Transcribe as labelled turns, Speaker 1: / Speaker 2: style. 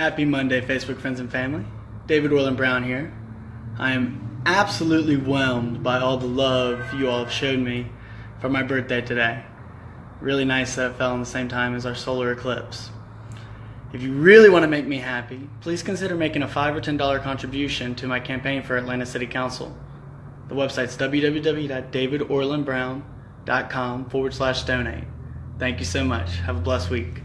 Speaker 1: Happy Monday, Facebook friends and family. David Orland Brown here. I am absolutely whelmed by all the love you all have showed me for my birthday today. Really nice that it fell on the same time as our solar eclipse. If you really want to make me happy, please consider making a $5 or $10 contribution to my campaign for Atlanta City Council. The website's www.davidorlandbrown.com forward slash donate. Thank you so much. Have a blessed week.